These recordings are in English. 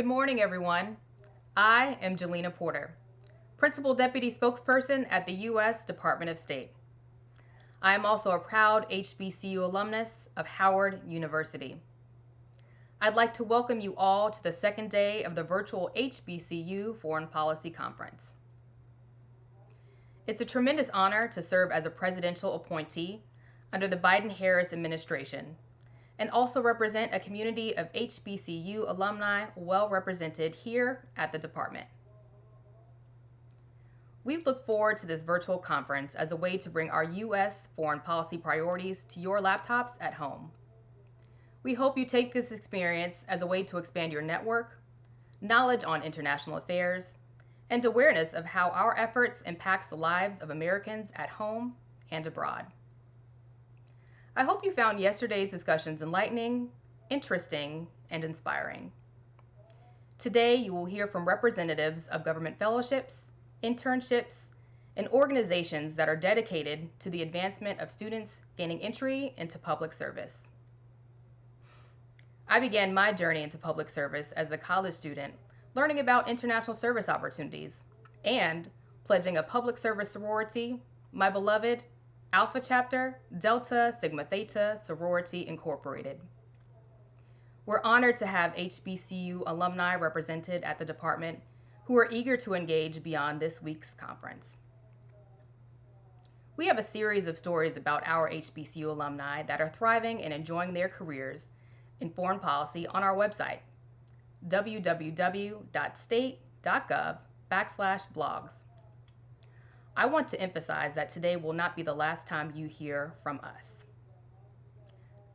Good morning, everyone. I am Jalina Porter, Principal Deputy Spokesperson at the U.S. Department of State. I am also a proud HBCU alumnus of Howard University. I'd like to welcome you all to the second day of the virtual HBCU Foreign Policy Conference. It's a tremendous honor to serve as a presidential appointee under the Biden-Harris administration and also represent a community of HBCU alumni well represented here at the department. We've looked forward to this virtual conference as a way to bring our U.S. foreign policy priorities to your laptops at home. We hope you take this experience as a way to expand your network, knowledge on international affairs, and awareness of how our efforts impacts the lives of Americans at home and abroad. I hope you found yesterday's discussions enlightening, interesting, and inspiring. Today, you will hear from representatives of government fellowships, internships, and organizations that are dedicated to the advancement of students gaining entry into public service. I began my journey into public service as a college student, learning about international service opportunities and pledging a public service sorority, my beloved Alpha Chapter, Delta Sigma Theta Sorority Incorporated. We're honored to have HBCU alumni represented at the department who are eager to engage beyond this week's conference. We have a series of stories about our HBCU alumni that are thriving and enjoying their careers in foreign policy on our website, www.state.gov backslash blogs. I want to emphasize that today will not be the last time you hear from us.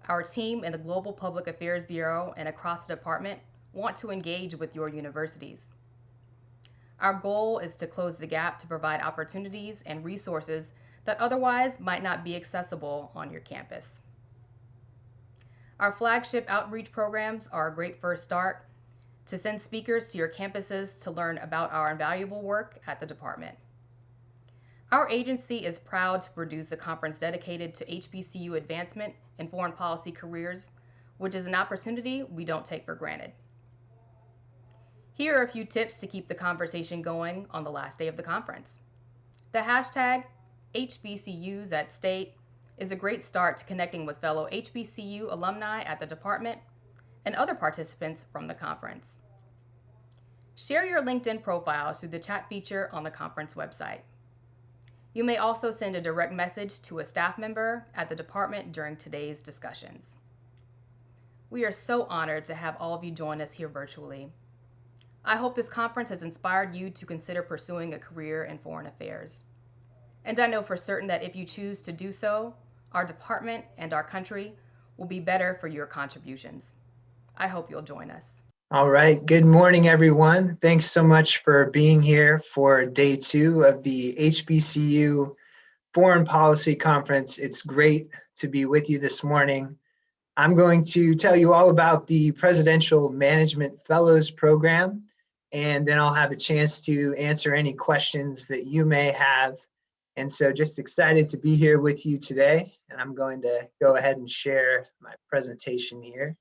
Our team in the Global Public Affairs Bureau and across the department want to engage with your universities. Our goal is to close the gap to provide opportunities and resources that otherwise might not be accessible on your campus. Our flagship outreach programs are a great first start to send speakers to your campuses to learn about our invaluable work at the department. Our agency is proud to produce a conference dedicated to HBCU advancement and foreign policy careers, which is an opportunity we don't take for granted. Here are a few tips to keep the conversation going on the last day of the conference. The hashtag HBCUs at State is a great start to connecting with fellow HBCU alumni at the department and other participants from the conference. Share your LinkedIn profiles through the chat feature on the conference website. You may also send a direct message to a staff member at the department during today's discussions. We are so honored to have all of you join us here virtually. I hope this conference has inspired you to consider pursuing a career in foreign affairs. And I know for certain that if you choose to do so, our department and our country will be better for your contributions. I hope you'll join us. All right, good morning, everyone. Thanks so much for being here for day two of the HBCU Foreign Policy Conference. It's great to be with you this morning. I'm going to tell you all about the Presidential Management Fellows Program, and then I'll have a chance to answer any questions that you may have. And so just excited to be here with you today, and I'm going to go ahead and share my presentation here.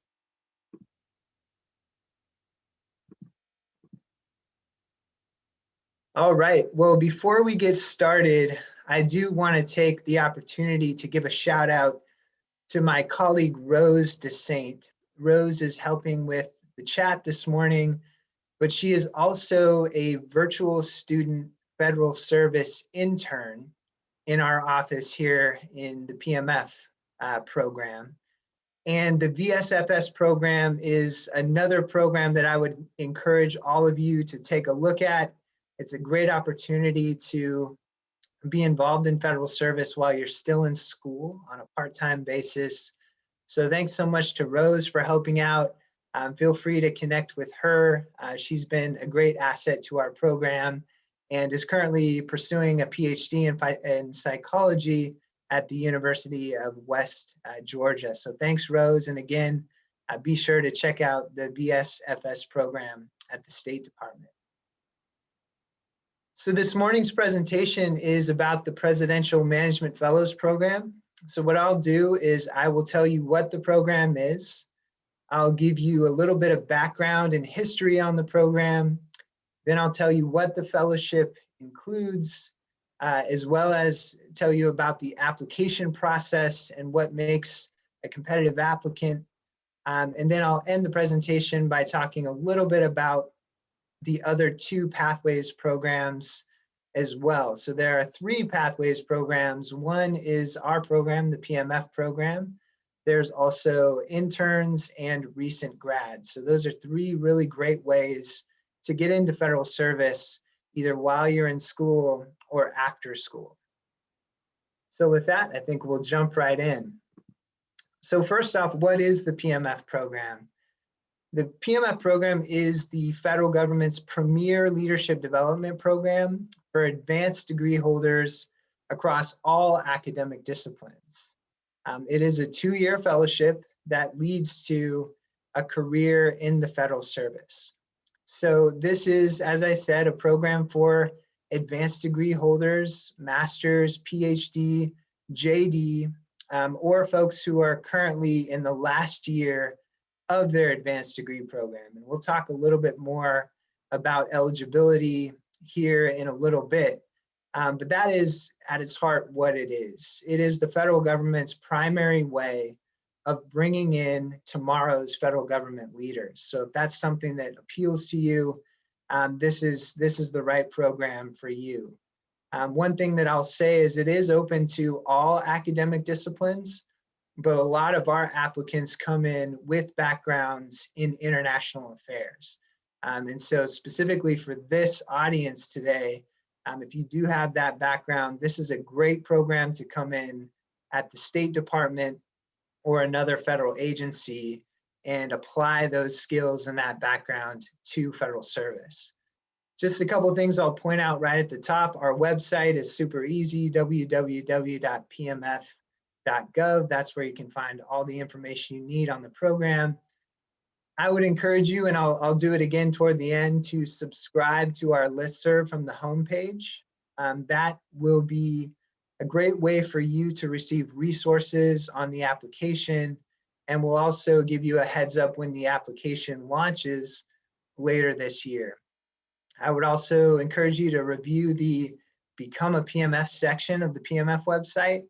All right, well, before we get started, I do want to take the opportunity to give a shout out to my colleague Rose DeSaint. Rose is helping with the chat this morning, but she is also a virtual student federal service intern in our office here in the PMF uh, program. And the VSFS program is another program that I would encourage all of you to take a look at. It's a great opportunity to be involved in federal service while you're still in school on a part-time basis. So thanks so much to Rose for helping out. Um, feel free to connect with her. Uh, she's been a great asset to our program and is currently pursuing a PhD in, in psychology at the University of West uh, Georgia. So thanks, Rose. And again, uh, be sure to check out the VSFS program at the State Department. So this morning's presentation is about the Presidential Management Fellows Program. So what I'll do is I will tell you what the program is. I'll give you a little bit of background and history on the program. Then I'll tell you what the fellowship includes, uh, as well as tell you about the application process and what makes a competitive applicant. Um, and then I'll end the presentation by talking a little bit about the other two pathways programs as well. So there are three pathways programs. One is our program, the PMF program. There's also interns and recent grads. So those are three really great ways to get into federal service, either while you're in school or after school. So with that, I think we'll jump right in. So first off, what is the PMF program? The PMF program is the federal government's premier leadership development program for advanced degree holders across all academic disciplines. Um, it is a two-year fellowship that leads to a career in the federal service. So this is, as I said, a program for advanced degree holders, master's, PhD, JD, um, or folks who are currently in the last year of their advanced degree program. And we'll talk a little bit more about eligibility here in a little bit. Um, but that is at its heart what it is. It is the federal government's primary way of bringing in tomorrow's federal government leaders. So if that's something that appeals to you, um, this is this is the right program for you. Um, one thing that I'll say is it is open to all academic disciplines, but a lot of our applicants come in with backgrounds in international affairs. Um, and so specifically for this audience today, um, if you do have that background, this is a great program to come in at the State Department or another federal agency and apply those skills and that background to federal service. Just a couple things I'll point out right at the top. Our website is super easy, www.pmf.gov. That's where you can find all the information you need on the program. I would encourage you, and I'll, I'll do it again toward the end, to subscribe to our listserv from the homepage. Um, that will be a great way for you to receive resources on the application and we'll also give you a heads up when the application launches later this year. I would also encourage you to review the Become a PMF section of the PMF website.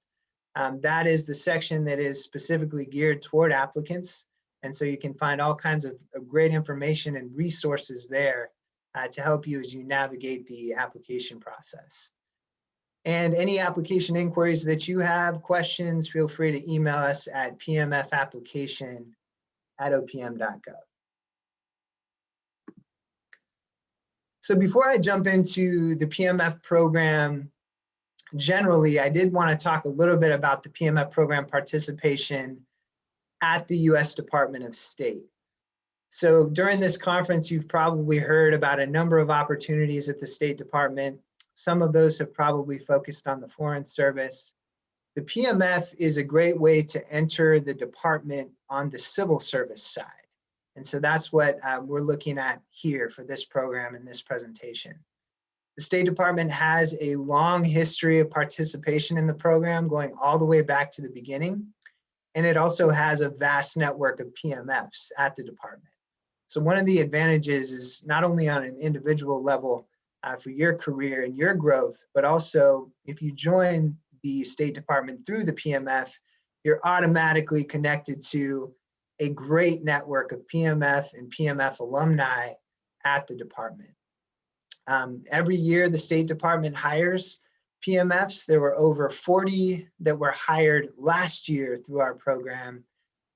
Um, that is the section that is specifically geared toward applicants. And so you can find all kinds of, of great information and resources there uh, to help you as you navigate the application process. And any application inquiries that you have, questions, feel free to email us at pmfapplication at opm.gov. So before I jump into the PMF program generally, I did want to talk a little bit about the PMF program participation at the US Department of State. So during this conference, you've probably heard about a number of opportunities at the State Department. Some of those have probably focused on the Foreign Service. The PMF is a great way to enter the department on the civil service side. And so that's what um, we're looking at here for this program and this presentation. The State Department has a long history of participation in the program going all the way back to the beginning. And it also has a vast network of PMFs at the department. So one of the advantages is not only on an individual level uh, for your career and your growth, but also if you join the State Department through the PMF, you're automatically connected to a great network of PMF and PMF alumni at the department. Um, every year, the State Department hires PMFs. There were over 40 that were hired last year through our program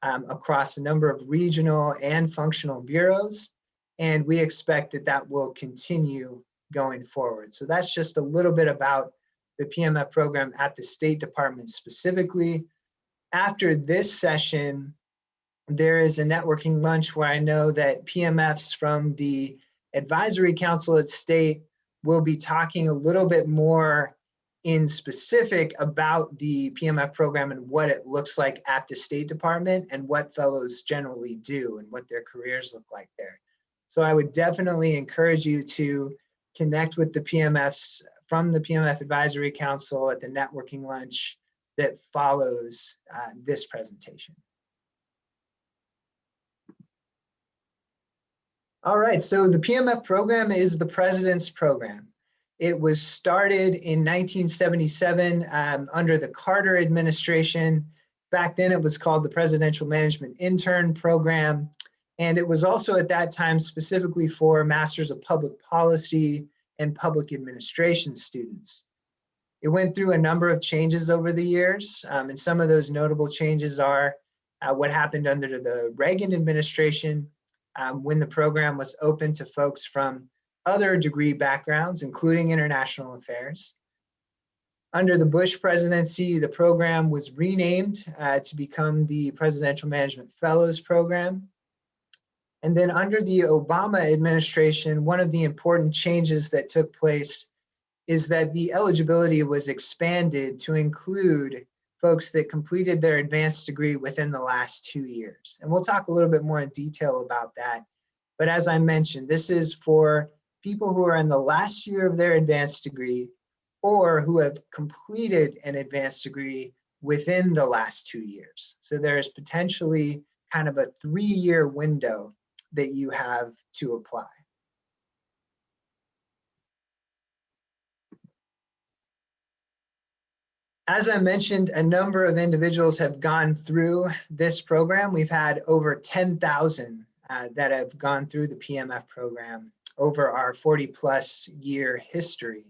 um, across a number of regional and functional bureaus. And we expect that that will continue going forward. So that's just a little bit about the PMF program at the State Department specifically. After this session, there is a networking lunch where I know that PMFs from the Advisory Council at State will be talking a little bit more in specific about the PMF program and what it looks like at the State Department and what fellows generally do and what their careers look like there. So I would definitely encourage you to connect with the PMFs from the PMF Advisory Council at the networking lunch that follows uh, this presentation. All right, so the PMF program is the president's program. It was started in 1977 um, under the Carter administration. Back then it was called the Presidential Management Intern Program. And it was also at that time specifically for Masters of Public Policy and Public Administration students. It went through a number of changes over the years, um, and some of those notable changes are uh, what happened under the Reagan administration um, when the program was open to folks from other degree backgrounds, including international affairs. Under the Bush presidency, the program was renamed uh, to become the Presidential Management Fellows Program. And then under the Obama administration, one of the important changes that took place is that the eligibility was expanded to include folks that completed their advanced degree within the last two years. And we'll talk a little bit more in detail about that. But as I mentioned, this is for people who are in the last year of their advanced degree or who have completed an advanced degree within the last two years. So there's potentially kind of a three-year window that you have to apply. As I mentioned, a number of individuals have gone through this program. We've had over 10,000 uh, that have gone through the PMF program over our 40 plus year history.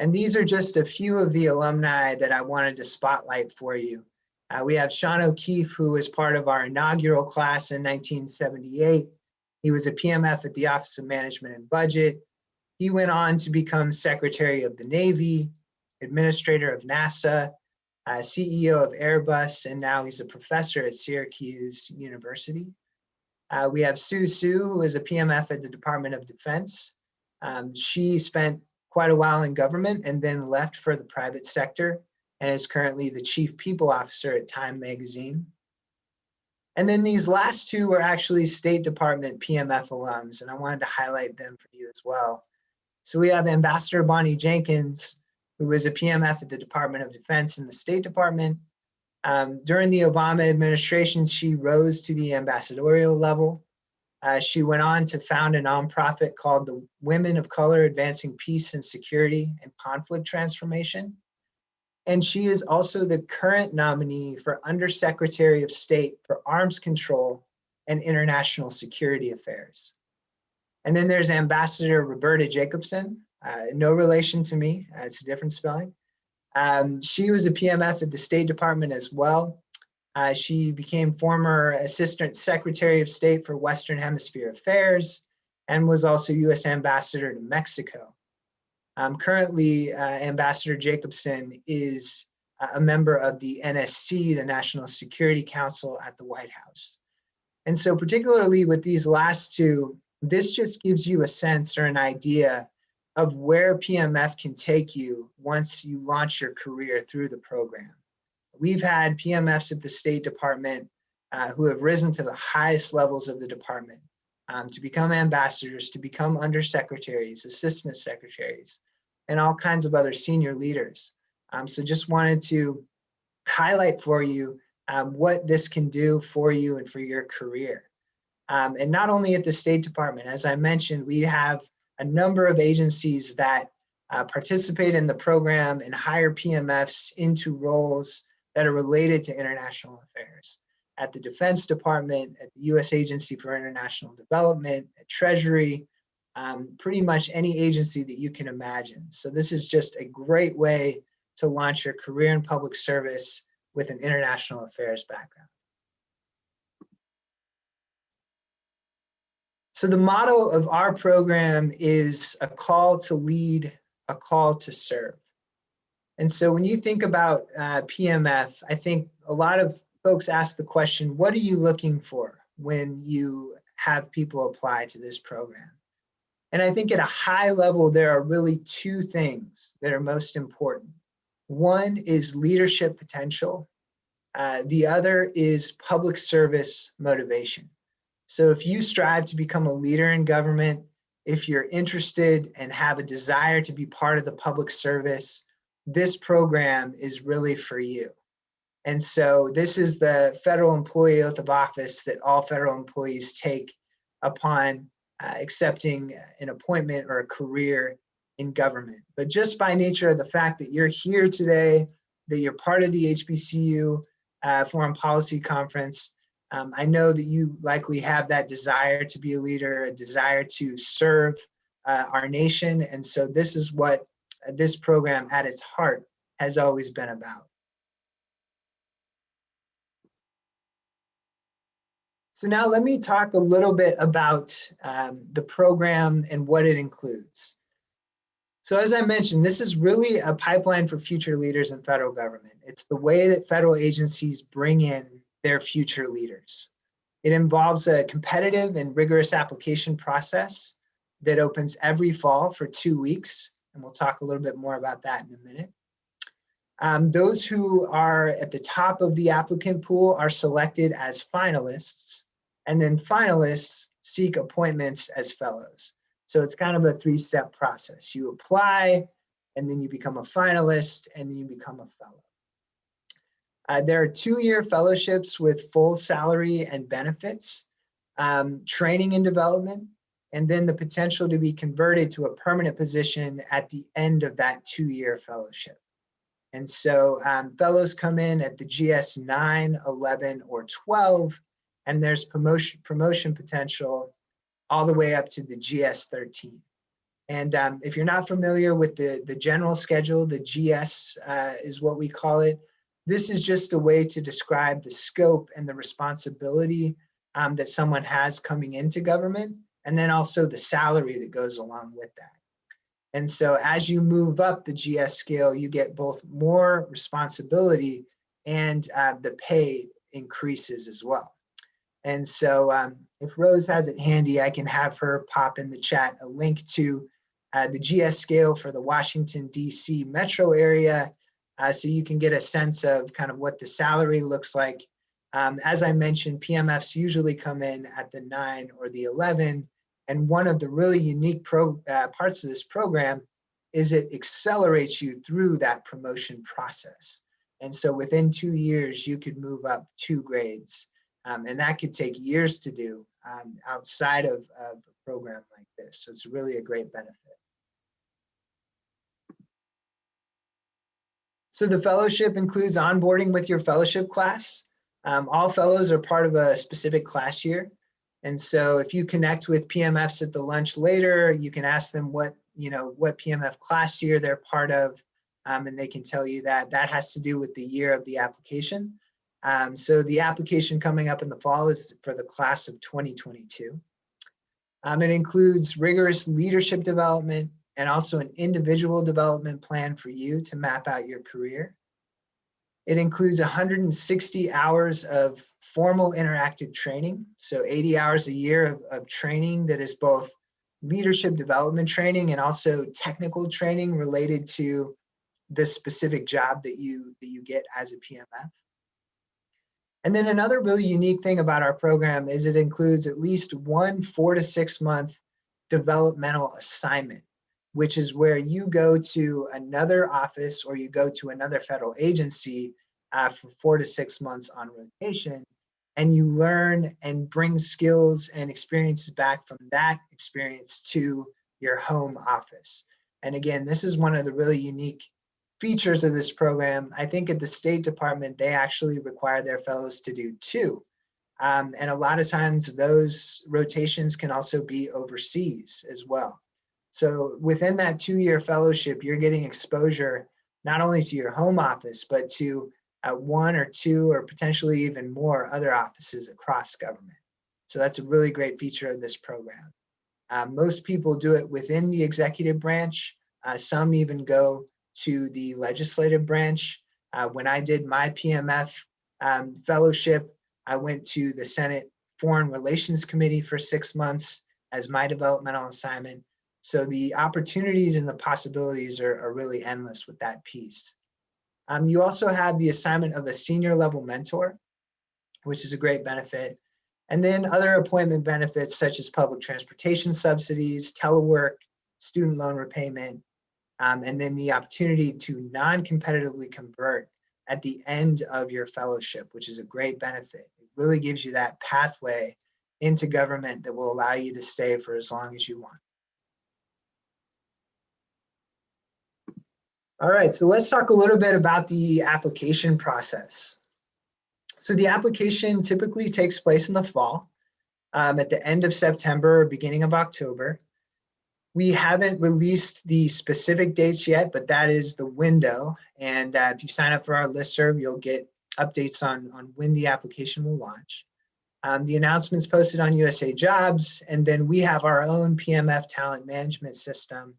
And these are just a few of the alumni that I wanted to spotlight for you. Uh, we have Sean O'Keefe, who was part of our inaugural class in 1978. He was a PMF at the Office of Management and Budget. He went on to become Secretary of the Navy, Administrator of NASA, uh, CEO of Airbus, and now he's a professor at Syracuse University. Uh, we have Sue Sue, who is a PMF at the Department of Defense. Um, she spent quite a while in government and then left for the private sector and is currently the Chief People Officer at Time Magazine. And then these last two were actually State Department PMF alums, and I wanted to highlight them for you as well. So we have Ambassador Bonnie Jenkins, who was a PMF at the Department of Defense and the State Department, um, during the Obama administration, she rose to the ambassadorial level. Uh, she went on to found a nonprofit called the Women of Color Advancing Peace and Security and Conflict Transformation. And she is also the current nominee for Undersecretary of State for Arms Control and International Security Affairs. And then there's Ambassador Roberta Jacobson, uh, no relation to me, uh, it's a different spelling. Um, she was a PMF at the State Department as well. Uh, she became former Assistant Secretary of State for Western Hemisphere Affairs and was also U.S. Ambassador to Mexico. Um, currently, uh, Ambassador Jacobson is a member of the NSC, the National Security Council at the White House. And so particularly with these last two, this just gives you a sense or an idea of where PMF can take you once you launch your career through the program. We've had PMFs at the State Department uh, who have risen to the highest levels of the department um, to become ambassadors, to become undersecretaries, assistant secretaries, and all kinds of other senior leaders. Um, so just wanted to highlight for you um, what this can do for you and for your career. Um, and not only at the State Department, as I mentioned, we have a number of agencies that uh, participate in the program and hire PMFs into roles that are related to international affairs. At the Defense Department, at the U.S. Agency for International Development, at Treasury, um, pretty much any agency that you can imagine. So this is just a great way to launch your career in public service with an international affairs background. So the motto of our program is a call to lead, a call to serve. And so when you think about uh, PMF, I think a lot of folks ask the question, what are you looking for when you have people apply to this program? And I think at a high level, there are really two things that are most important. One is leadership potential. Uh, the other is public service motivation. So if you strive to become a leader in government, if you're interested and have a desire to be part of the public service, this program is really for you. And so this is the federal employee oath of office that all federal employees take upon uh, accepting an appointment or a career in government. But just by nature of the fact that you're here today, that you're part of the HBCU uh, Foreign Policy Conference, um, I know that you likely have that desire to be a leader, a desire to serve uh, our nation. And so this is what this program at its heart has always been about. So now let me talk a little bit about um, the program and what it includes. So as I mentioned, this is really a pipeline for future leaders in federal government. It's the way that federal agencies bring in their future leaders. It involves a competitive and rigorous application process that opens every fall for two weeks. And we'll talk a little bit more about that in a minute. Um, those who are at the top of the applicant pool are selected as finalists and then finalists seek appointments as fellows. So it's kind of a three-step process. You apply, and then you become a finalist, and then you become a fellow. Uh, there are two-year fellowships with full salary and benefits, um, training and development, and then the potential to be converted to a permanent position at the end of that two-year fellowship. And so um, fellows come in at the GS 9, 11, or 12, and there's promotion promotion potential all the way up to the GS13. And um, if you're not familiar with the, the general schedule, the GS uh, is what we call it. This is just a way to describe the scope and the responsibility um, that someone has coming into government, and then also the salary that goes along with that. And so as you move up the GS scale, you get both more responsibility and uh, the pay increases as well. And so um, if Rose has it handy, I can have her pop in the chat a link to uh, the GS scale for the Washington, DC metro area. Uh, so you can get a sense of kind of what the salary looks like. Um, as I mentioned, PMFs usually come in at the nine or the 11. And one of the really unique pro, uh, parts of this program is it accelerates you through that promotion process. And so within two years, you could move up two grades. Um, and that could take years to do um, outside of, of a program like this. So it's really a great benefit. So the fellowship includes onboarding with your fellowship class. Um, all fellows are part of a specific class year. And so if you connect with PMFs at the lunch later, you can ask them what, you know, what PMF class year they're part of, um, and they can tell you that that has to do with the year of the application. Um, so the application coming up in the fall is for the class of 2022. Um, it includes rigorous leadership development and also an individual development plan for you to map out your career. It includes 160 hours of formal interactive training. So 80 hours a year of, of training that is both leadership development training and also technical training related to the specific job that you that you get as a PMF. And then another really unique thing about our program is it includes at least one four to six month developmental assignment, which is where you go to another office or you go to another federal agency uh, for four to six months on rotation and you learn and bring skills and experiences back from that experience to your home office. And again, this is one of the really unique features of this program, I think at the State Department, they actually require their fellows to do two. Um, and a lot of times those rotations can also be overseas as well. So within that two-year fellowship, you're getting exposure not only to your home office, but to uh, one or two or potentially even more other offices across government. So that's a really great feature of this program. Uh, most people do it within the executive branch. Uh, some even go to the legislative branch. Uh, when I did my PMF um, fellowship, I went to the Senate Foreign Relations Committee for six months as my developmental assignment. So the opportunities and the possibilities are, are really endless with that piece. Um, you also have the assignment of a senior level mentor, which is a great benefit. And then other appointment benefits such as public transportation subsidies, telework, student loan repayment, um, and then the opportunity to non-competitively convert at the end of your fellowship, which is a great benefit. It really gives you that pathway into government that will allow you to stay for as long as you want. All right, so let's talk a little bit about the application process. So the application typically takes place in the fall, um, at the end of September, or beginning of October. We haven't released the specific dates yet, but that is the window. And uh, if you sign up for our listserv, you'll get updates on, on when the application will launch. Um, the announcement's posted on USA Jobs, and then we have our own PMF talent management system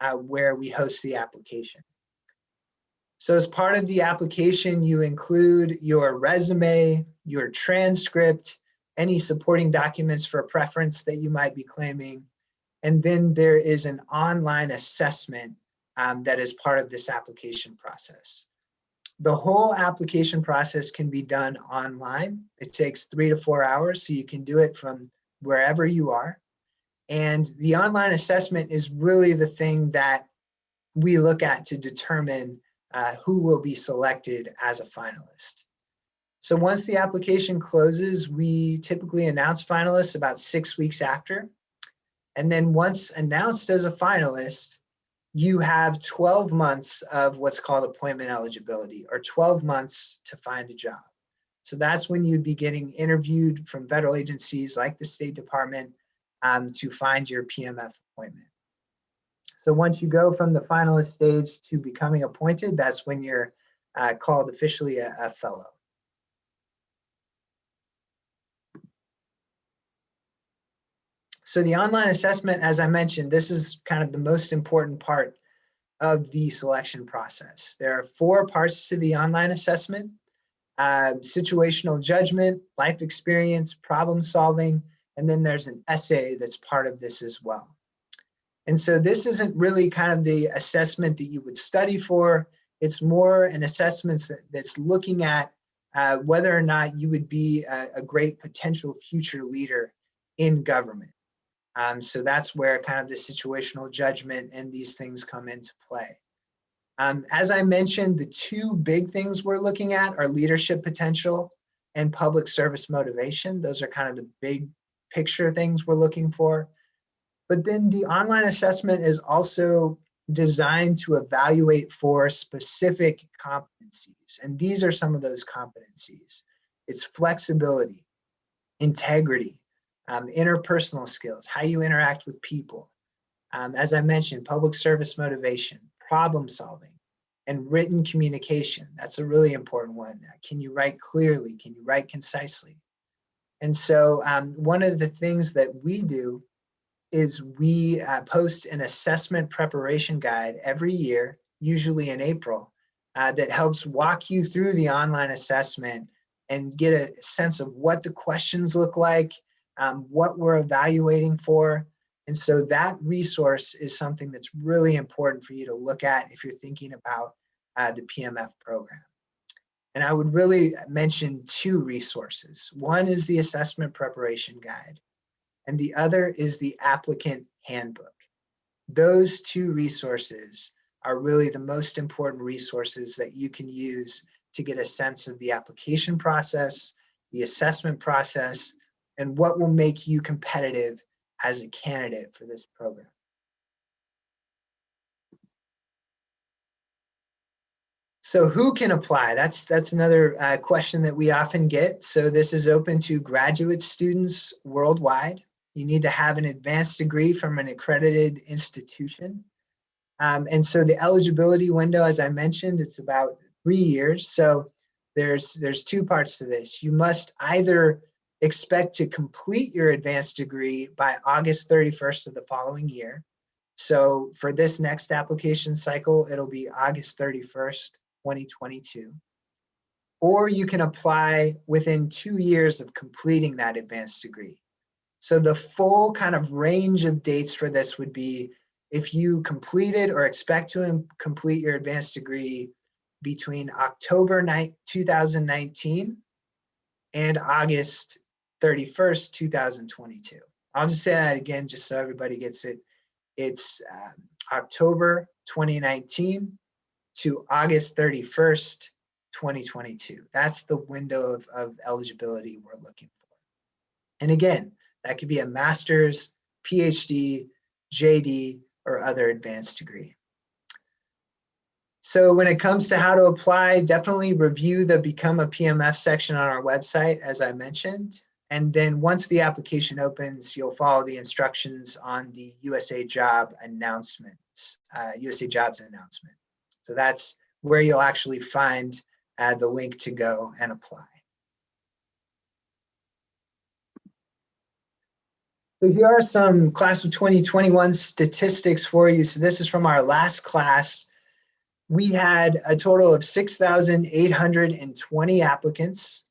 uh, where we host the application. So as part of the application, you include your resume, your transcript, any supporting documents for preference that you might be claiming. And then there is an online assessment um, that is part of this application process. The whole application process can be done online. It takes three to four hours, so you can do it from wherever you are. And the online assessment is really the thing that we look at to determine uh, who will be selected as a finalist. So once the application closes, we typically announce finalists about six weeks after. And then once announced as a finalist, you have 12 months of what's called appointment eligibility or 12 months to find a job. So that's when you'd be getting interviewed from federal agencies like the State Department um, to find your PMF appointment. So once you go from the finalist stage to becoming appointed, that's when you're uh, called officially a, a fellow. So the online assessment, as I mentioned, this is kind of the most important part of the selection process. There are four parts to the online assessment, uh, situational judgment, life experience, problem solving, and then there's an essay that's part of this as well. And so this isn't really kind of the assessment that you would study for. It's more an assessment that's looking at uh, whether or not you would be a, a, great potential future leader in government. Um, so that's where kind of the situational judgment and these things come into play. Um, as I mentioned, the two big things we're looking at are leadership potential and public service motivation. Those are kind of the big picture things we're looking for. But then the online assessment is also designed to evaluate for specific competencies. And these are some of those competencies. It's flexibility, integrity, um, interpersonal skills, how you interact with people. Um, as I mentioned, public service motivation, problem solving, and written communication. That's a really important one. Can you write clearly? Can you write concisely? And so um, one of the things that we do is we uh, post an assessment preparation guide every year, usually in April, uh, that helps walk you through the online assessment and get a sense of what the questions look like, um, what we're evaluating for. And so that resource is something that's really important for you to look at if you're thinking about uh, the PMF program. And I would really mention two resources. One is the assessment preparation guide and the other is the applicant handbook. Those two resources are really the most important resources that you can use to get a sense of the application process, the assessment process, and what will make you competitive as a candidate for this program. So who can apply? That's that's another uh, question that we often get. So this is open to graduate students worldwide. You need to have an advanced degree from an accredited institution. Um, and so the eligibility window, as I mentioned, it's about three years. So there's, there's two parts to this. You must either expect to complete your advanced degree by August 31st of the following year. So for this next application cycle, it'll be August 31st, 2022. Or you can apply within two years of completing that advanced degree. So the full kind of range of dates for this would be if you completed or expect to complete your advanced degree between October 9, 2019 and August 31st, 2022. I'll just say that again, just so everybody gets it. It's um, October 2019 to August 31st, 2022. That's the window of, of eligibility we're looking for. And again, That could be a master's, PhD, JD, or other advanced degree. So when it comes to how to apply, definitely review the Become a PMF section on our website, as I mentioned. And then once the application opens, you'll follow the instructions on the USA Job announcements, uh, USA Jobs announcement. So that's where you'll actually find uh, the link to go and apply. So here are some class of 2021 statistics for you. So this is from our last class. We had a total of 6,820 applicants.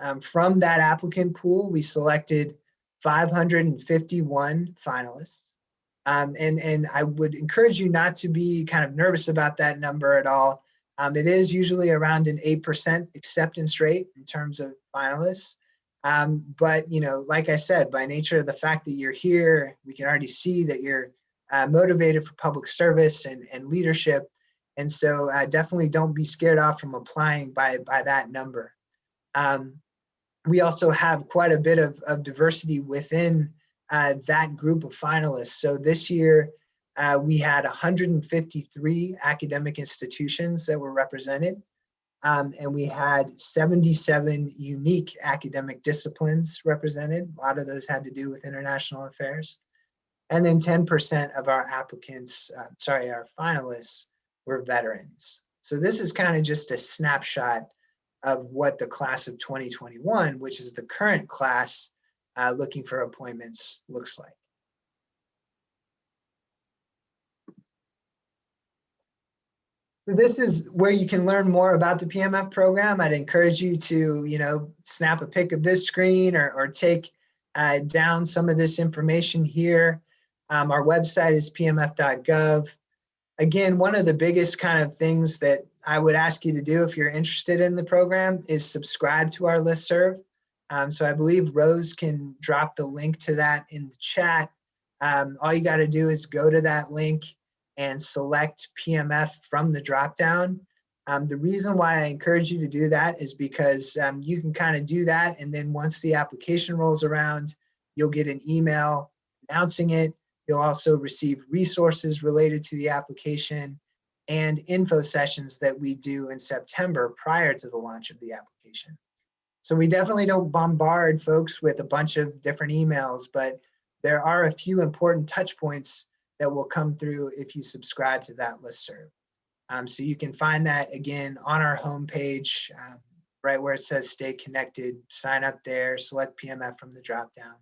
Um, from that applicant pool, we selected 551 finalists. Um, and, and I would encourage you not to be kind of nervous about that number at all. Um, it is usually around an 8% acceptance rate in terms of finalists. Um, but, you know, like I said, by nature of the fact that you're here, we can already see that you're uh, motivated for public service and, and leadership. And so uh, definitely don't be scared off from applying by, by that number. Um, we also have quite a bit of, of diversity within uh, that group of finalists. So this year, uh, we had 153 academic institutions that were represented. Um, and we had 77 unique academic disciplines represented. A lot of those had to do with international affairs. And then 10% of our applicants, uh, sorry, our finalists were veterans. So this is kind of just a snapshot of what the class of 2021, which is the current class uh, looking for appointments, looks like. So this is where you can learn more about the PMF program. I'd encourage you to, you know, snap a pic of this screen or, or take uh, down some of this information here. Um, our website is pmf.gov. Again, one of the biggest kind of things that I would ask you to do if you're interested in the program is subscribe to our listserv. Um, so I believe Rose can drop the link to that in the chat. Um, all you got to do is go to that link and select PMF from the dropdown. Um, the reason why I encourage you to do that is because um, you can kind of do that. And then once the application rolls around, you'll get an email announcing it. You'll also receive resources related to the application and info sessions that we do in September prior to the launch of the application. So we definitely don't bombard folks with a bunch of different emails, but there are a few important touch points that will come through if you subscribe to that listserv. Um, so you can find that again on our homepage, um, right where it says stay connected, sign up there, select PMF from the dropdown.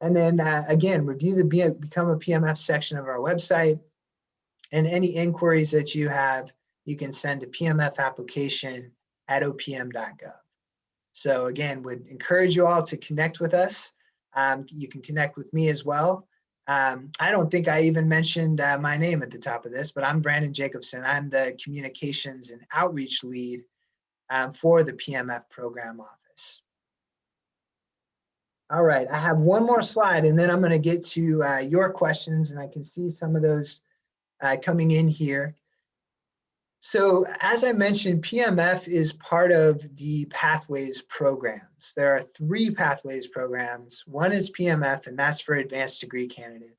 And then uh, again, review the Be Become a PMF section of our website. And any inquiries that you have, you can send to PMF application at opm.gov. So again, would encourage you all to connect with us. Um, you can connect with me as well. Um, I don't think I even mentioned uh, my name at the top of this, but I'm Brandon Jacobson. I'm the communications and outreach lead um, for the PMF program office. All right, I have one more slide and then I'm gonna get to uh, your questions and I can see some of those uh, coming in here. So as I mentioned, PMF is part of the Pathways programs. There are three Pathways programs. One is PMF, and that's for advanced degree candidates.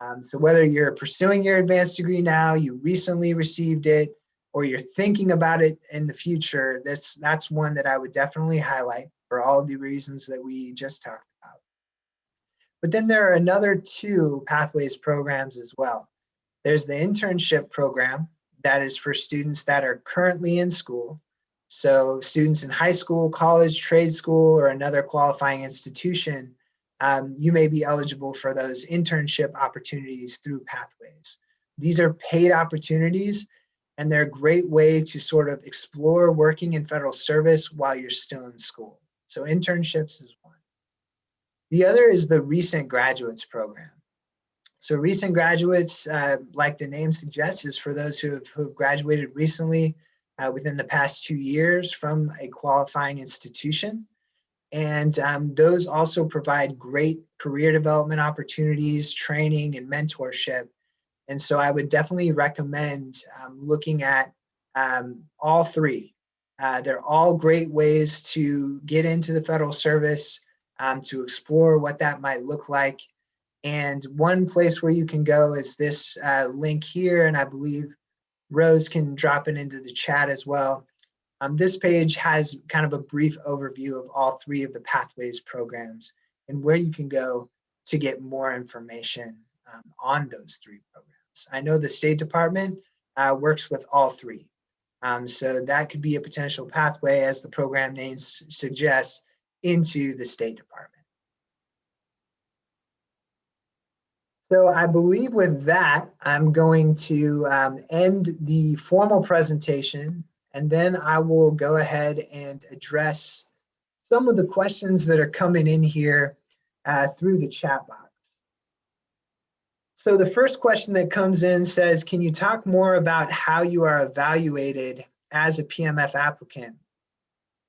Um, so whether you're pursuing your advanced degree now, you recently received it, or you're thinking about it in the future, that's, that's one that I would definitely highlight for all the reasons that we just talked about. But then there are another two Pathways programs as well. There's the internship program, that is for students that are currently in school. So students in high school, college, trade school, or another qualifying institution, um, you may be eligible for those internship opportunities through Pathways. These are paid opportunities and they're a great way to sort of explore working in federal service while you're still in school. So internships is one. The other is the Recent Graduates Program. So recent graduates, uh, like the name suggests, is for those who have, who have graduated recently uh, within the past two years from a qualifying institution. And um, those also provide great career development opportunities, training, and mentorship. And so I would definitely recommend um, looking at um, all three. Uh, they're all great ways to get into the federal service um, to explore what that might look like. And one place where you can go is this uh, link here, and I believe Rose can drop it into the chat as well. Um, this page has kind of a brief overview of all three of the Pathways programs and where you can go to get more information um, on those three programs. I know the State Department uh, works with all three. Um, so that could be a potential pathway, as the program name suggests, into the State Department. So I believe with that, I'm going to um, end the formal presentation, and then I will go ahead and address some of the questions that are coming in here uh, through the chat box. So the first question that comes in says, can you talk more about how you are evaluated as a PMF applicant?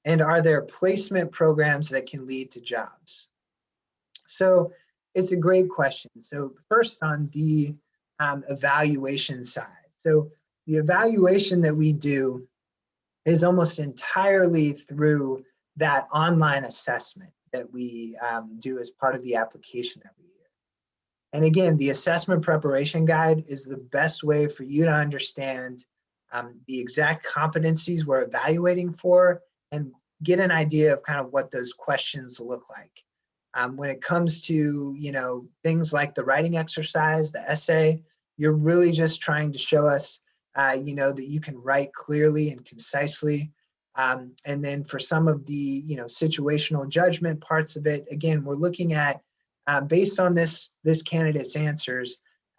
And are there placement programs that can lead to jobs? So it's a great question. So first on the um, evaluation side. So the evaluation that we do is almost entirely through that online assessment that we um, do as part of the application every year. and again, the assessment preparation guide is the best way for you to understand um, the exact competencies we're evaluating for and get an idea of kind of what those questions look like. Um, when it comes to, you know, things like the writing exercise, the essay, you're really just trying to show us, uh, you know, that you can write clearly and concisely. Um, and then for some of the, you know, situational judgment parts of it, again, we're looking at uh, based on this, this candidate's answers,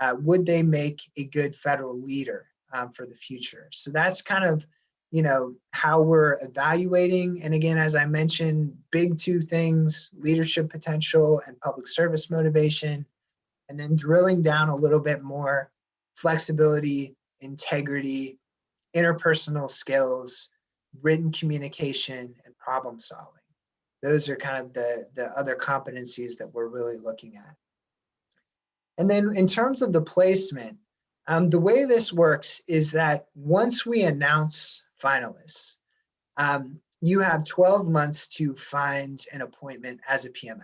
uh, would they make a good federal leader um, for the future? So that's kind of, you know, how we're evaluating. And again, as I mentioned, big two things, leadership potential and public service motivation, and then drilling down a little bit more flexibility, integrity, interpersonal skills, written communication, and problem solving those are kind of the, the other competencies that we're really looking at. And then in terms of the placement, um, the way this works is that once we announce finalists, um, you have 12 months to find an appointment as a PMF.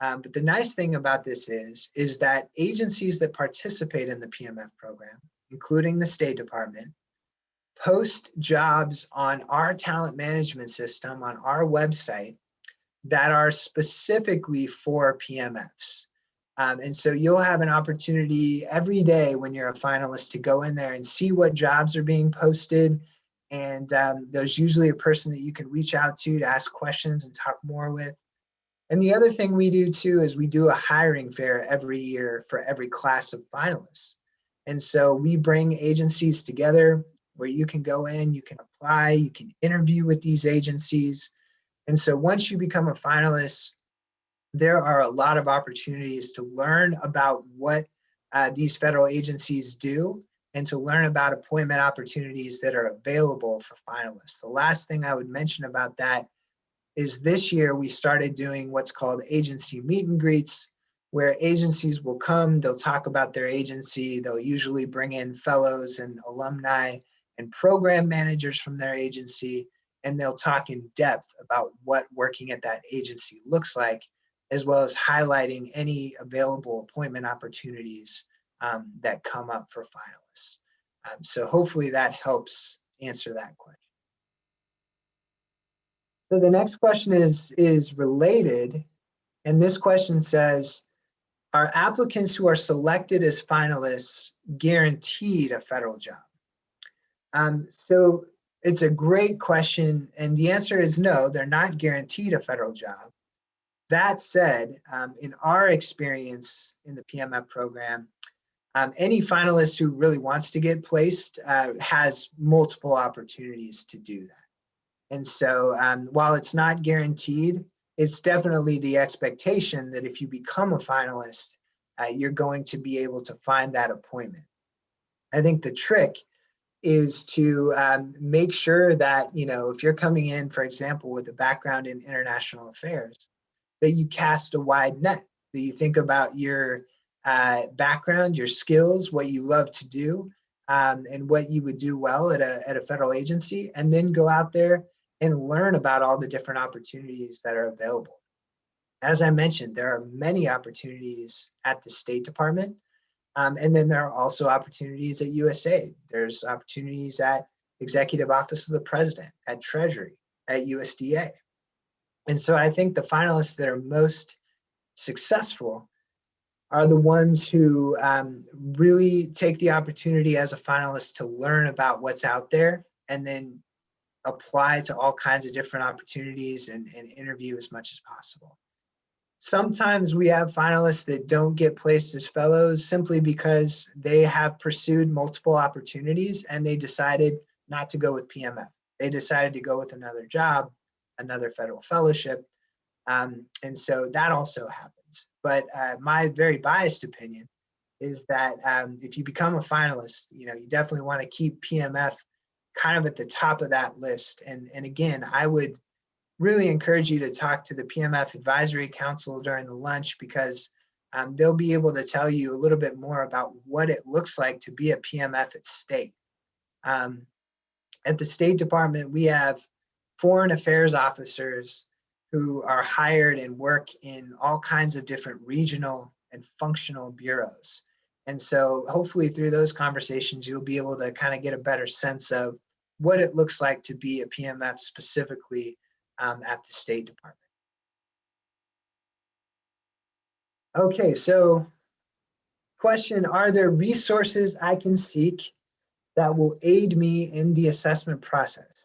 Um, but the nice thing about this is, is that agencies that participate in the PMF program, including the State Department, post jobs on our talent management system on our website that are specifically for PMFs. Um, and so you'll have an opportunity every day when you're a finalist to go in there and see what jobs are being posted. And um, there's usually a person that you can reach out to to ask questions and talk more with. And the other thing we do too is we do a hiring fair every year for every class of finalists. And so we bring agencies together where you can go in, you can apply, you can interview with these agencies. And so once you become a finalist, there are a lot of opportunities to learn about what uh, these federal agencies do and to learn about appointment opportunities that are available for finalists. The last thing I would mention about that is this year we started doing what's called agency meet and greets, where agencies will come, they'll talk about their agency, they'll usually bring in fellows and alumni and program managers from their agency, and they'll talk in depth about what working at that agency looks like, as well as highlighting any available appointment opportunities um, that come up for finalists. Um, so hopefully that helps answer that question. So the next question is, is related, and this question says, are applicants who are selected as finalists guaranteed a federal job? Um, so it's a great question. And the answer is no, they're not guaranteed a federal job. That said, um, in our experience in the PMF program, um, any finalist who really wants to get placed uh, has multiple opportunities to do that. And so um, while it's not guaranteed, it's definitely the expectation that if you become a finalist, uh, you're going to be able to find that appointment. I think the trick is to um, make sure that, you know, if you're coming in, for example, with a background in international affairs, that you cast a wide net, that you think about your uh, background, your skills, what you love to do, um, and what you would do well at a, at a federal agency, and then go out there and learn about all the different opportunities that are available. as I mentioned, there are many opportunities at the State Department. Um, and then there are also opportunities at USAID. There's opportunities at Executive Office of the President, at Treasury, at USDA. And so I think the finalists that are most successful are the ones who um, really take the opportunity as a finalist to learn about what's out there and then apply to all kinds of different opportunities and, and interview as much as possible. Sometimes we have finalists that don't get placed as fellows simply because they have pursued multiple opportunities and they decided not to go with PMF. They decided to go with another job, another federal fellowship. Um, and so that also happens. But uh, my very biased opinion is that um, if you become a finalist, you know, you definitely want to keep PMF kind of at the top of that list. And, and again, I would really encourage you to talk to the PMF Advisory Council during the lunch because um, they'll be able to tell you a little bit more about what it looks like to be a PMF at state. Um, at the State Department, we have foreign affairs officers who are hired and work in all kinds of different regional and functional bureaus. And so hopefully through those conversations, you'll be able to kind of get a better sense of what it looks like to be a PMF specifically um, at the State Department. Okay, so question, are there resources I can seek that will aid me in the assessment process?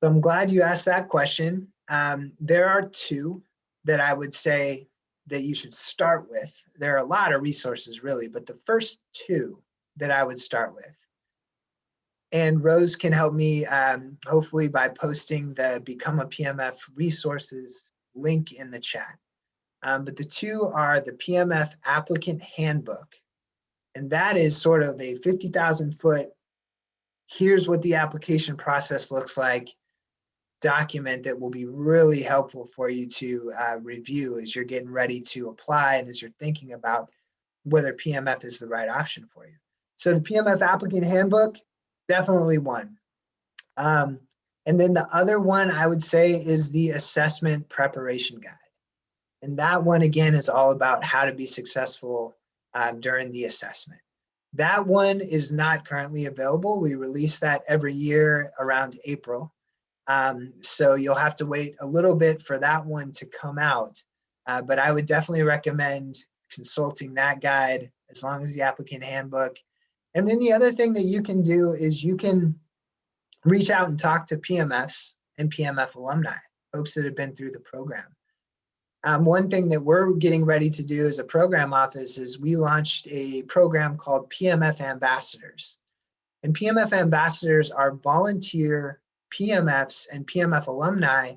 So I'm glad you asked that question. Um, there are two that I would say that you should start with. There are a lot of resources really, but the first two that I would start with and Rose can help me um, hopefully by posting the Become a PMF resources link in the chat. Um, but the two are the PMF applicant handbook. And that is sort of a 50,000 foot, here's what the application process looks like document that will be really helpful for you to uh, review as you're getting ready to apply and as you're thinking about whether PMF is the right option for you. So the PMF applicant handbook definitely one. Um, and then the other one I would say is the assessment preparation guide. And that one again is all about how to be successful um, during the assessment. That one is not currently available. We release that every year around April. Um, so you'll have to wait a little bit for that one to come out. Uh, but I would definitely recommend consulting that guide as long as the applicant handbook and then the other thing that you can do is you can reach out and talk to PMFs and PMF alumni, folks that have been through the program. Um, one thing that we're getting ready to do as a program office is we launched a program called PMF Ambassadors. And PMF Ambassadors are volunteer PMFs and PMF alumni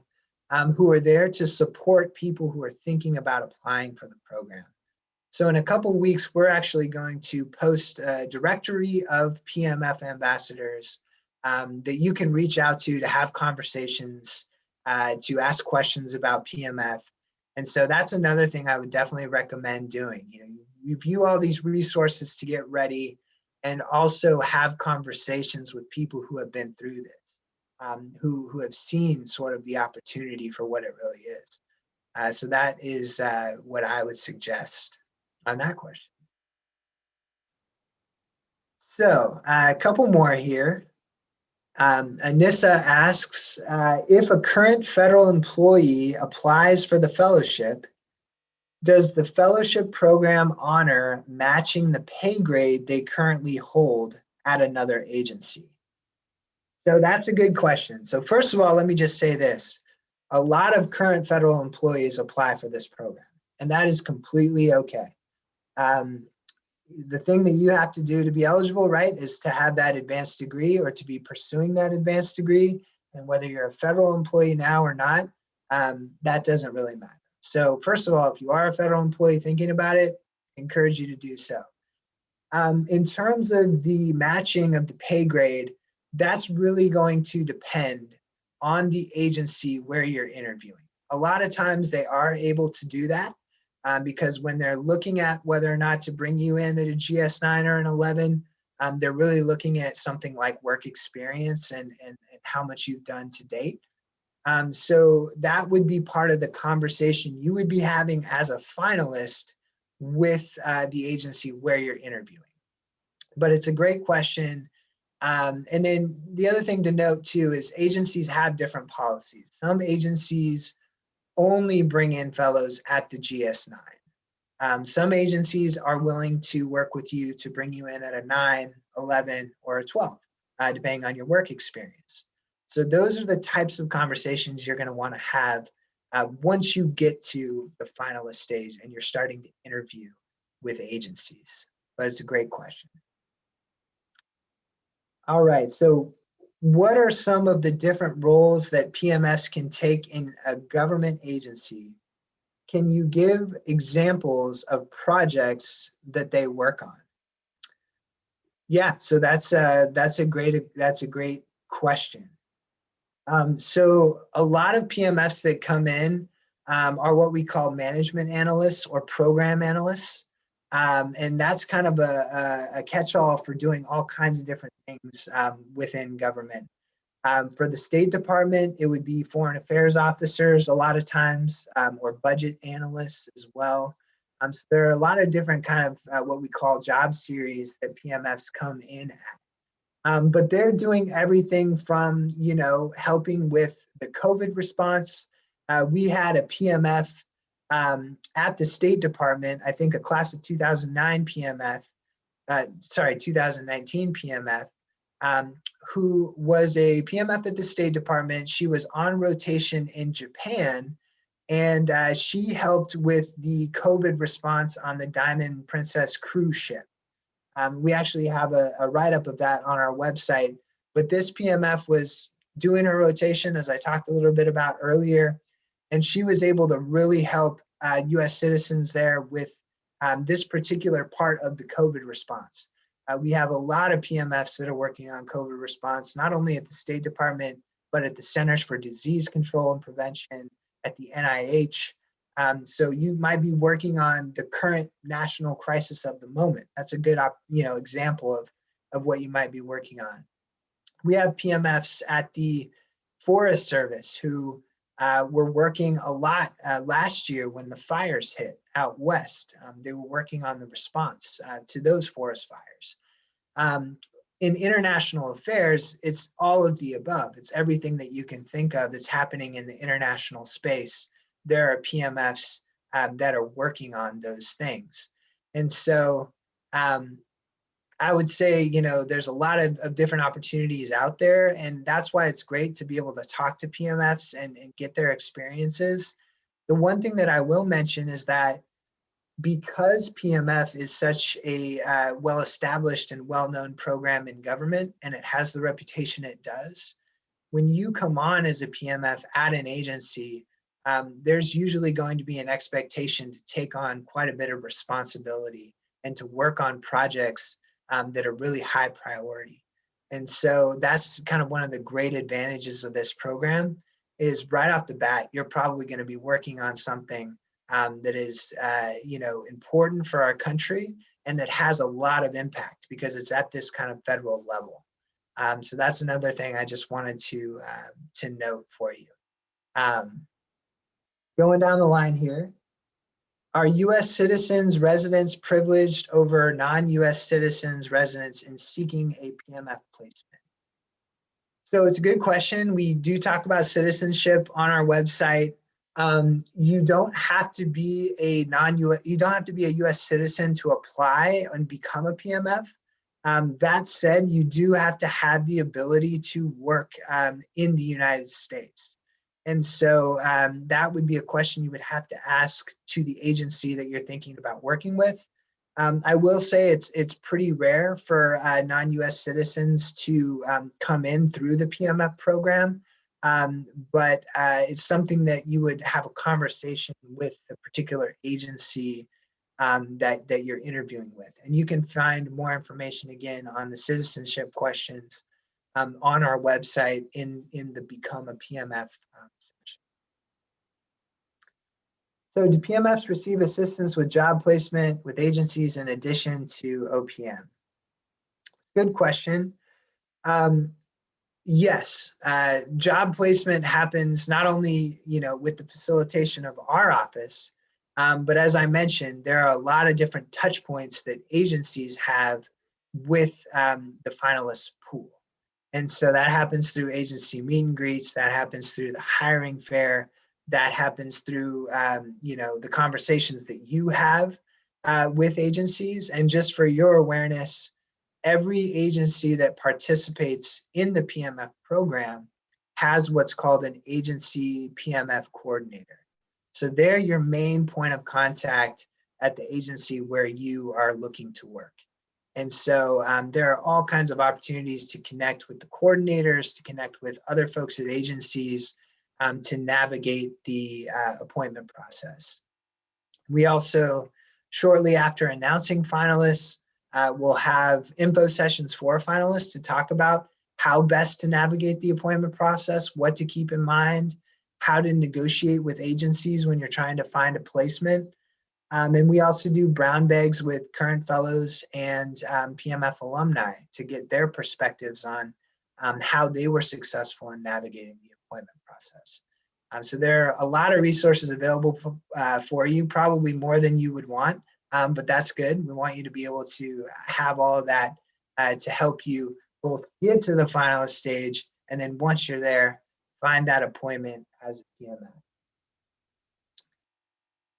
um, who are there to support people who are thinking about applying for the program. So in a couple weeks, we're actually going to post a directory of PMF ambassadors um, that you can reach out to to have conversations, uh, to ask questions about PMF. And so that's another thing I would definitely recommend doing. You know, review all these resources to get ready and also have conversations with people who have been through this, um, who, who have seen sort of the opportunity for what it really is. Uh, so that is uh, what I would suggest on that question. So uh, a couple more here. Um, Anissa asks, uh, if a current federal employee applies for the fellowship, does the fellowship program honor matching the pay grade they currently hold at another agency? So that's a good question. So first of all, let me just say this. A lot of current federal employees apply for this program, and that is completely okay um, the thing that you have to do to be eligible, right, is to have that advanced degree or to be pursuing that advanced degree. And whether you're a federal employee now or not, um, that doesn't really matter. So first of all, if you are a federal employee thinking about it, encourage you to do so. Um, in terms of the matching of the pay grade, that's really going to depend on the agency where you're interviewing. A lot of times they are able to do that um, because when they're looking at whether or not to bring you in at a GS9 or an 11, um, they're really looking at something like work experience and, and, and how much you've done to date. Um, so that would be part of the conversation you would be having as a finalist with uh, the agency where you're interviewing. But it's a great question. Um, and then the other thing to note too is agencies have different policies. Some agencies only bring in fellows at the GS9. Um, some agencies are willing to work with you to bring you in at a 9, 11, or a 12, uh, depending on your work experience. So those are the types of conversations you're going to want to have uh, once you get to the finalist stage and you're starting to interview with agencies. But it's a great question. All right, so what are some of the different roles that PMFs can take in a government agency? Can you give examples of projects that they work on? Yeah, so that's a, that's a great that's a great question. Um, so a lot of PMFs that come in um, are what we call management analysts or program analysts. Um, and that's kind of a, a, catch-all for doing all kinds of different things um, within government. Um, for the State Department, it would be foreign affairs officers a lot of times, um, or budget analysts as well. Um, so there are a lot of different kind of uh, what we call job series that PMFs come in at. Um, but they're doing everything from, you know, helping with the COVID response. Uh, we had a PMF um, at the State Department, I think a class of 2009 PMF, uh, sorry, 2019 PMF, um, who was a PMF at the State Department. She was on rotation in Japan and uh, she helped with the COVID response on the Diamond Princess cruise ship. Um, we actually have a, a write-up of that on our website, but this PMF was doing her rotation, as I talked a little bit about earlier, and she was able to really help uh, US citizens there with um, this particular part of the COVID response. Uh, we have a lot of PMFs that are working on COVID response, not only at the State Department, but at the Centers for Disease Control and Prevention, at the NIH, um, so you might be working on the current national crisis of the moment. That's a good you know, example of, of what you might be working on. We have PMFs at the Forest Service who uh, were working a lot uh, last year when the fires hit out west. Um, they were working on the response uh, to those forest fires. Um, in international affairs, it's all of the above. It's everything that you can think of that's happening in the international space there are PMFs um, that are working on those things. And so um, I would say, you know, there's a lot of, of, different opportunities out there. And that's why it's great to be able to talk to PMFs and, and get their experiences. The one thing that I will mention is that because PMF is such a uh, well-established and well-known program in government, and it has the reputation it does, when you come on as a PMF at an agency, um, there's usually going to be an expectation to take on quite a bit of responsibility and to work on projects um, that are really high priority. And so that's kind of one of the great advantages of this program is right off the bat, you're probably going to be working on something um, that is, uh, you know, important for our country and that has a lot of impact because it's at this kind of federal level. Um, so that's another thing I just wanted to uh, to note for you. Um, going down the line here, are US citizens residents privileged over non-US citizens residents in seeking a PMF placement? So it's a good question. We do talk about citizenship on our website. Um, you don't have to be a non-US, you don't have to be a US citizen to apply and become a PMF. Um, that said, you do have to have the ability to work um, in the United States. And so um, that would be a question you would have to ask to the agency that you're thinking about working with. Um, I will say it's it's pretty rare for uh, non-US citizens to um, come in through the PMF program, um, but uh, it's something that you would have a conversation with the particular agency um, that, that you're interviewing with. And you can find more information again on the citizenship questions um, on our website in, in the Become a PMF um, section. So do PMFs receive assistance with job placement with agencies in addition to OPM? Good question. Um, Yes, uh, job placement happens not only, you know, with the facilitation of our office, um, but as I mentioned, there are a lot of different touch points that agencies have with um, the finalist pool. And so that happens through agency meet and greets, that happens through the hiring fair, that happens through, um, you know, the conversations that you have uh, with agencies. And just for your awareness, every agency that participates in the PMF program has what's called an agency PMF coordinator. So they're your main point of contact at the agency where you are looking to work. And so um, there are all kinds of opportunities to connect with the coordinators, to connect with other folks at agencies, um, to navigate the uh, appointment process. We also, shortly after announcing finalists, uh, we'll have info sessions for finalists to talk about how best to navigate the appointment process, what to keep in mind, how to negotiate with agencies when you're trying to find a placement, um, and we also do brown bags with current fellows and um, PMF alumni to get their perspectives on um, how they were successful in navigating the appointment process. Um, so there are a lot of resources available for, uh, for you, probably more than you would want, um, but that's good. We want you to be able to have all of that uh, to help you both get to the finalist stage and then once you're there, find that appointment as a PMF.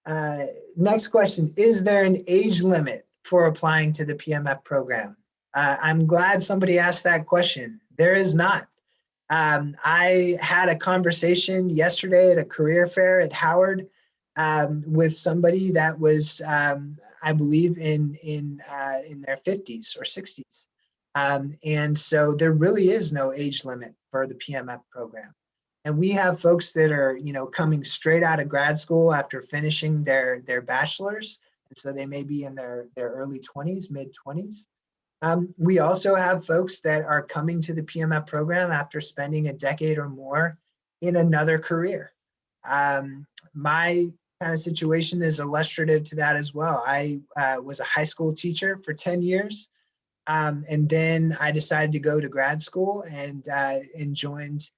Uh, next question, is there an age limit for applying to the PMF program? Uh, I'm glad somebody asked that question. There is not. Um, I had a conversation yesterday at a career fair at Howard um, with somebody that was, um, I believe, in in uh, in their 50s or 60s, um, and so there really is no age limit for the PMF program. And we have folks that are, you know, coming straight out of grad school after finishing their their bachelor's. And so they may be in their, their early 20s, mid 20s. Um, we also have folks that are coming to the PMF program after spending a decade or more in another career. Um, my kind of situation is illustrative to that as well. I uh, was a high school teacher for 10 years. Um, and then I decided to go to grad school and, uh, and joined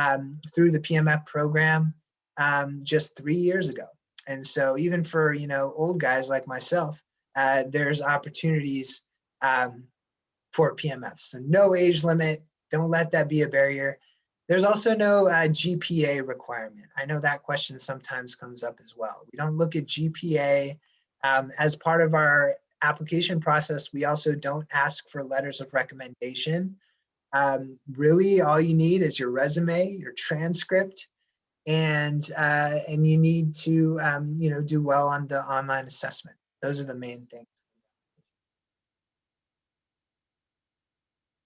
um, through the PMF program um, just three years ago. And so even for, you know, old guys like myself, uh, there's opportunities um, for PMF. So no age limit, don't let that be a barrier. There's also no uh, GPA requirement. I know that question sometimes comes up as well. We don't look at GPA um, as part of our application process. We also don't ask for letters of recommendation. Um, really, all you need is your resume, your transcript, and uh, and you need to um, you know do well on the online assessment. Those are the main things.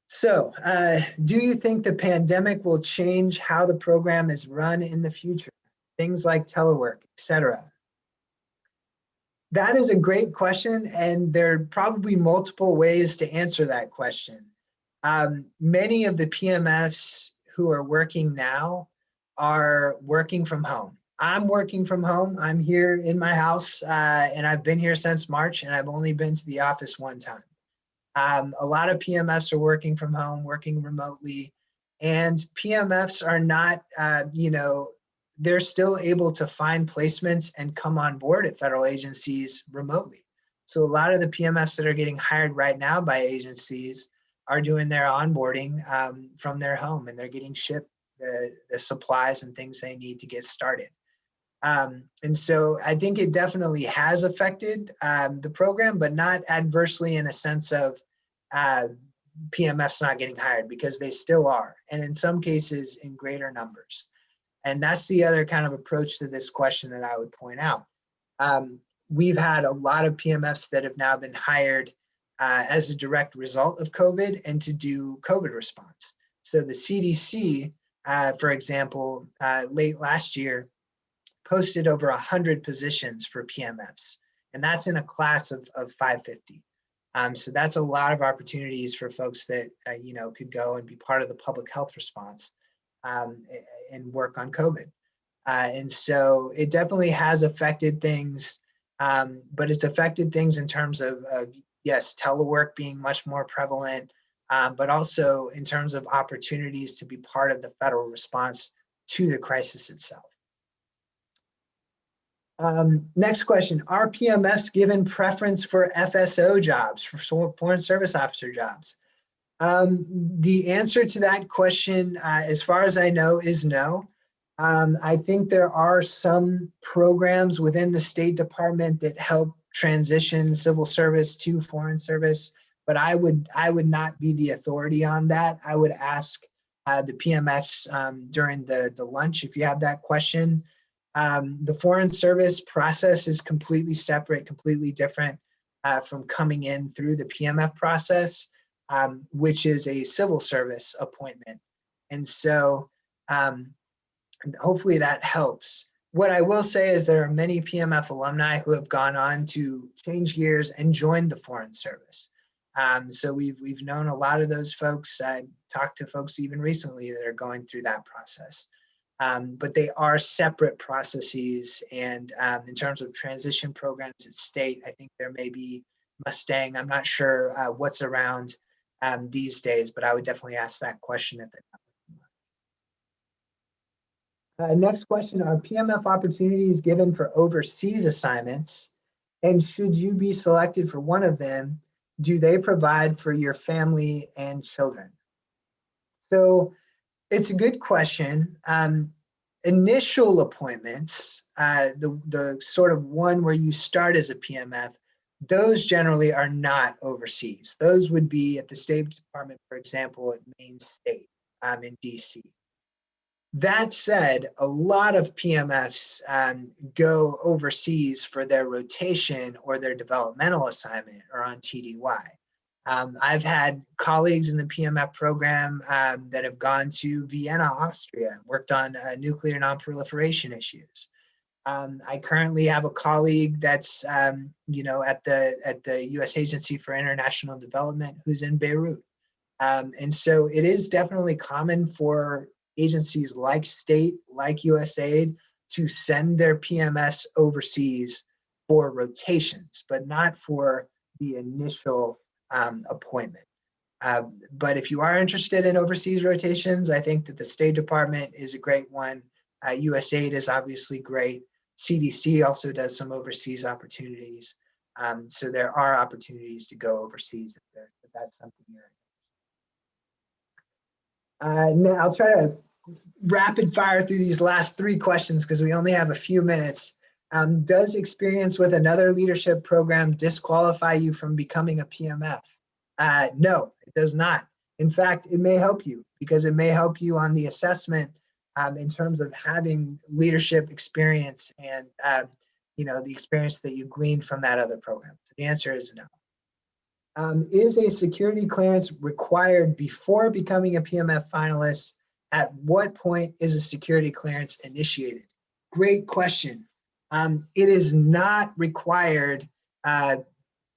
So, uh, do you think the pandemic will change how the program is run in the future? Things like telework, etc. That is a great question, and there are probably multiple ways to answer that question. Um, many of the PMFs who are working now are working from home. I'm working from home. I'm here in my house uh, and I've been here since March and I've only been to the office one time. Um, a lot of PMFs are working from home, working remotely, and PMFs are not, uh, you know, they're still able to find placements and come on board at federal agencies remotely. So a lot of the PMFs that are getting hired right now by agencies are doing their onboarding um, from their home and they're getting shipped the, the supplies and things they need to get started. Um, and so I think it definitely has affected um, the program, but not adversely in a sense of uh, PMFs not getting hired because they still are. And in some cases in greater numbers. And that's the other kind of approach to this question that I would point out. Um, we've had a lot of PMFs that have now been hired uh, as a direct result of COVID and to do COVID response. So the CDC, uh, for example, uh, late last year, posted over 100 positions for PMFs, and that's in a class of, of 550. Um, so that's a lot of opportunities for folks that, uh, you know, could go and be part of the public health response um, and work on COVID. Uh, and so it definitely has affected things, um, but it's affected things in terms of, of yes, telework being much more prevalent, um, but also in terms of opportunities to be part of the federal response to the crisis itself. Um, next question, are PMFs given preference for FSO jobs, for foreign service officer jobs? Um, the answer to that question, uh, as far as I know, is no. Um, I think there are some programs within the State Department that help transition civil service to foreign service, but I would I would not be the authority on that. I would ask uh, the PMFs um, during the the lunch if you have that question. Um, the foreign service process is completely separate, completely different uh, from coming in through the PMF process, um, which is a civil service appointment. And so um, hopefully that helps. What I will say is there are many PMF alumni who have gone on to change gears and join the Foreign Service. Um, so we've we've known a lot of those folks. I talked to folks even recently that are going through that process um, but they are separate processes. And um, in terms of transition programs at state, I think there may be Mustang. I'm not sure uh, what's around um, these days, but I would definitely ask that question at the uh, next question, are PMF opportunities given for overseas assignments? And should you be selected for one of them, do they provide for your family and children? So it's a good question. Um, initial appointments, uh, the, the sort of one where you start as a PMF, those generally are not overseas. Those would be at the State Department, for example, at Main State um, in DC. That said, a lot of PMFs um, go overseas for their rotation or their developmental assignment or on TDY. Um, I've had colleagues in the PMF program um, that have gone to Vienna, Austria, worked on uh, nuclear nonproliferation issues. Um, I currently have a colleague that's, um, you know, at the at the U.S. Agency for International Development who's in Beirut, um, and so it is definitely common for agencies like state, like USAID, to send their PMFs overseas for rotations, but not for the initial um, appointment. Uh, but if you are interested in overseas rotations, I think that the State Department is a great one. Uh, USAID is obviously great. CDC also does some overseas opportunities. Um, so there are opportunities to go overseas if, if that's something you're uh, now I'll try to rapid fire through these last three questions because we only have a few minutes. Um, does experience with another leadership program disqualify you from becoming a PMF? Uh, no, it does not. In fact, it may help you because it may help you on the assessment um, in terms of having leadership experience and uh, you know the experience that you gleaned from that other program. So the answer is no. Um, is a security clearance required before becoming a PMF finalist? At what point is a security clearance initiated? Great question. Um, it is not required uh,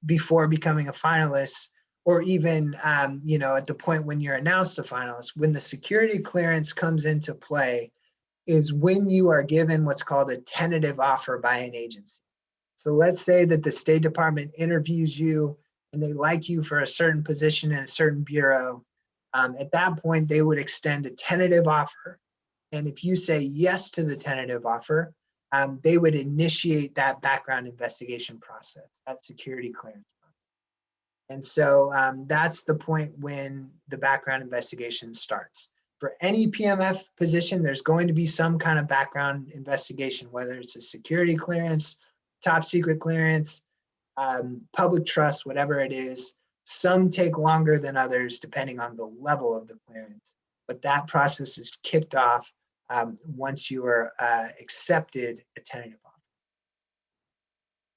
before becoming a finalist or even, um, you know, at the point when you're announced a finalist, when the security clearance comes into play is when you are given what's called a tentative offer by an agency. So let's say that the State Department interviews you and they like you for a certain position in a certain bureau. Um, at that point, they would extend a tentative offer. And if you say yes to the tentative offer, um, they would initiate that background investigation process, that security clearance. And so um, that's the point when the background investigation starts. For any PMF position, there's going to be some kind of background investigation, whether it's a security clearance, top secret clearance, um, public trust, whatever it is. Some take longer than others depending on the level of the clearance, but that process is kicked off um, once you are uh, accepted a tentative offer.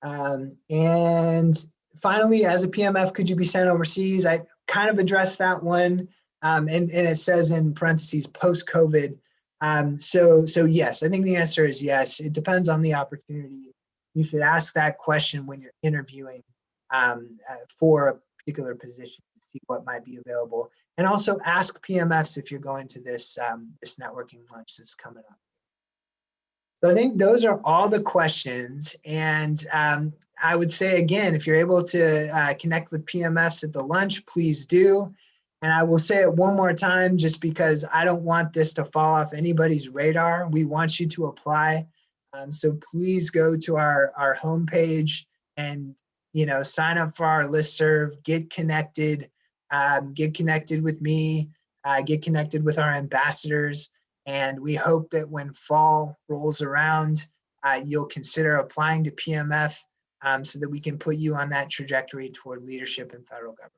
Um, and finally, as a PMF, could you be sent overseas? I kind of addressed that one. Um, and, and it says in parentheses post-COVID. Um, so, so yes, I think the answer is yes. It depends on the opportunity. You should ask that question when you're interviewing um, uh, for a particular position to see what might be available and also ask PMFs if you're going to this, um, this networking lunch that's coming up. So I think those are all the questions. And um, I would say again, if you're able to uh, connect with PMFs at the lunch, please do. And I will say it one more time, just because I don't want this to fall off anybody's radar. We want you to apply. Um, so please go to our, our homepage and, you know, sign up for our listserv, get connected, um, get connected with me, uh, get connected with our ambassadors. And we hope that when fall rolls around, uh, you'll consider applying to PMF um, so that we can put you on that trajectory toward leadership in federal government.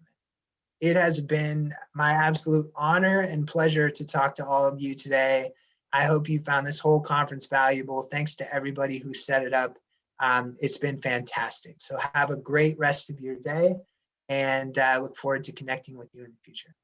It has been my absolute honor and pleasure to talk to all of you today. I hope you found this whole conference valuable. Thanks to everybody who set it up. Um, it's been fantastic. So have a great rest of your day and uh, look forward to connecting with you in the future.